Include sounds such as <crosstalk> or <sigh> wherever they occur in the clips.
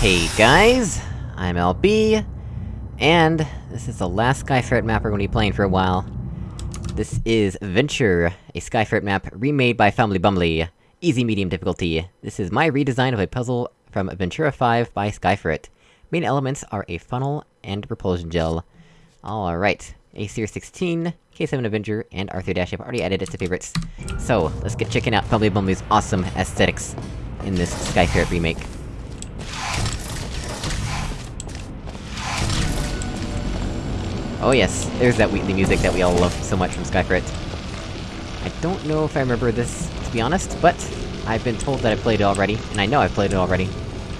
Hey guys, I'm LB, and this is the last Skyferret map we're gonna be playing for a while. This is Venture, a Skyferret map remade by Family Bumbly. Easy medium difficulty. This is my redesign of a puzzle from Ventura 5 by Skyferret. Main elements are a funnel and repulsion gel. Alright, Aesir 16, K7 Avenger, and Arthur Dash have already added it to favorites. So, let's get checking out Family Bumbly's awesome aesthetics in this Skyferret remake. Oh yes, there's that Wheatley music that we all love so much from Skyferret. I don't know if I remember this, to be honest, but... I've been told that I played it already, and I know I've played it already.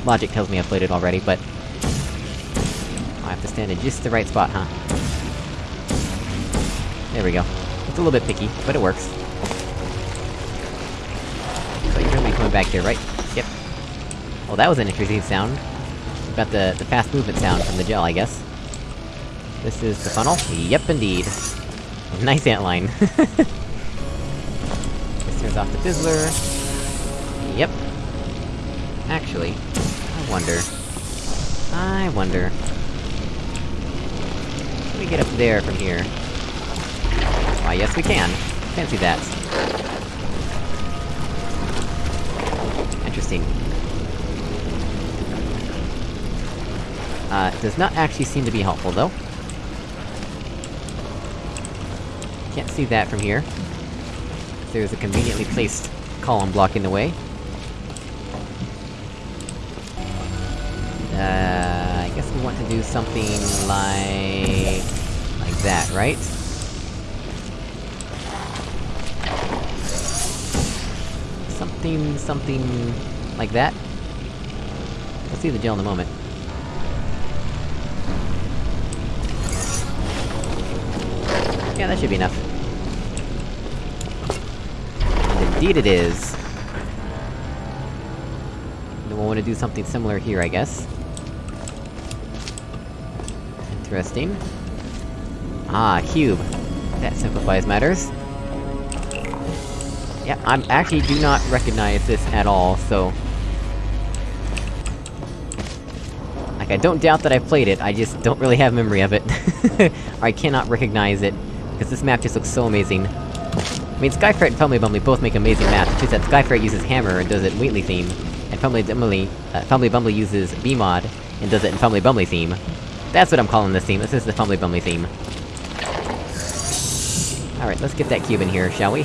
Logic tells me I've played it already, but... I have to stand in just the right spot, huh? There we go. It's a little bit picky, but it works. So you're gonna be coming back here, right? Yep. Well, that was an interesting sound. Got the- the fast movement sound from the gel, I guess. This is the funnel? Yep, indeed. <laughs> Nice antline. <laughs> this turns off the fizzler. Yep. Actually, I wonder... I wonder... Can we get up there from here? Why, yes we can. Fancy that. Interesting. Uh, does not actually seem to be helpful, though. Can't see that from here. There's a conveniently placed column blocking the way. Uh, I guess we want to do something like... like that, right? Something... something... like that? We'll see the gel in a moment. Yeah, that should be enough. And indeed it is! Then we'll want to do something similar here, I guess. Interesting. Ah, cube. That simplifies matters. Yeah, I actually do not recognize this at all, so... Like, I don't doubt that I've played it, I just don't really have memory of it. <laughs> I cannot recognize it, because this map just looks so amazing. I mean, Skyferret and Family Bumbly both make amazing maps, it's that Skyferret uses Hammer and does it in Wheatley theme, and Family Bumbly, uh, uses BEEMod, and does it in Bumbly theme. That's what I'm calling this theme, this is the Family Bumbly theme. Alright, let's get that cube in here, shall we?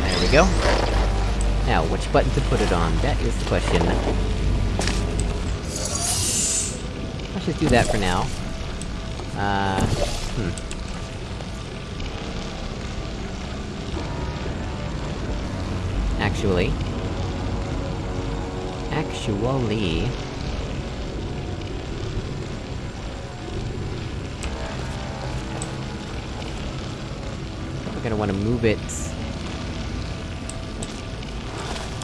There we go. Now, which button to put it on? That is the question. Let's just do that for now. Uh... Hmm. Actually... Actually... We're gonna wanna move it...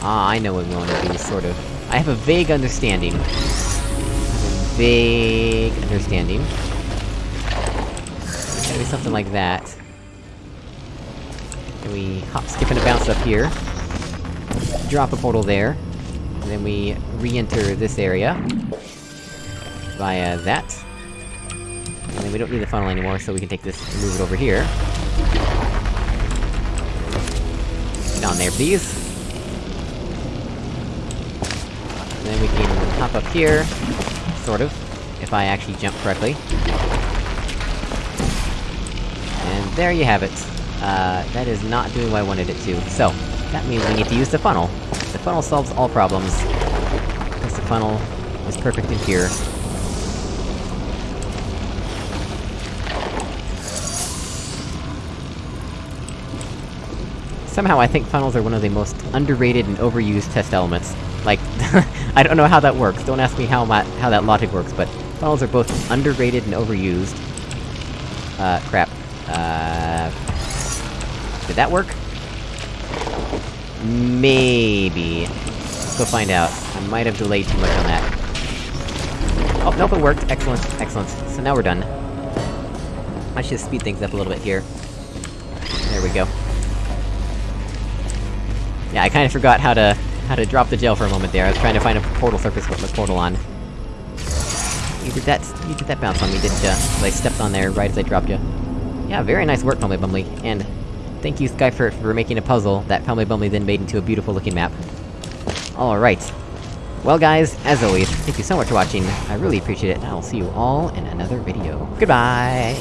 Ah, I know what we wanna do, sort of. I have a vague understanding. I have a vague understanding. It's something like that. We hop, skip, and a bounce up here. Drop a portal there. And then we re-enter this area. Via that. And then we don't need the funnel anymore, so we can take this and move it over here. Get on there, please. And then we can hop up here, sort of, if I actually jump correctly. There you have it. Uh, that is not doing what I wanted it to. So, that means we need to use the funnel. The funnel solves all problems. Because the funnel is perfect in here. Somehow I think funnels are one of the most underrated and overused test elements. Like, <laughs> I don't know how that works, don't ask me how my- how that logic works, but funnels are both underrated and overused. Uh, crap. Uh... Did that work? Maybe. Let's go find out. I might have delayed too much on that. Oh, nope, it worked! Excellent, excellent. So now we're done. Let's just speed things up a little bit here. There we go. Yeah, I kinda forgot how to how to drop the gel for a moment there, I was trying to find a portal surface with the portal on. You did that- you did that bounce on me, didn't ya? I stepped on there right as I dropped you. Yeah, very nice work, Family Bumbly, and... Thank you, Skyferret, for making a puzzle that Family Bumbly then made into a beautiful looking map. Alright. Well guys, as always, thank you so much for watching, I really appreciate it, and I'll see you all in another video. Goodbye!